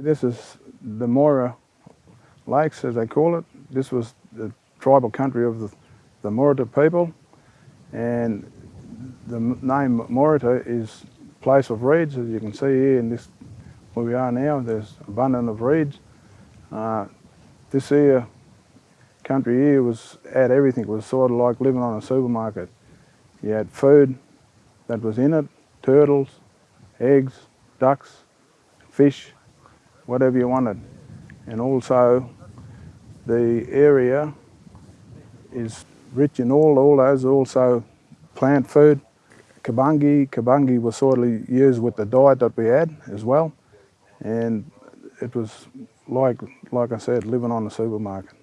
This is the Moira Lakes, as they call it. This was the tribal country of the, the Morita people. And the name Morita is place of reeds, as you can see here in this, where we are now, there's abundance of reeds. Uh, this here, country here was, had everything, it was sort of like living on a supermarket. You had food that was in it, turtles, eggs, ducks, fish, whatever you wanted. And also the area is rich in all, all those, also plant food. Cumbungi, cumbungi was sort of used with the diet that we had as well. And it was like, like I said, living on the supermarket.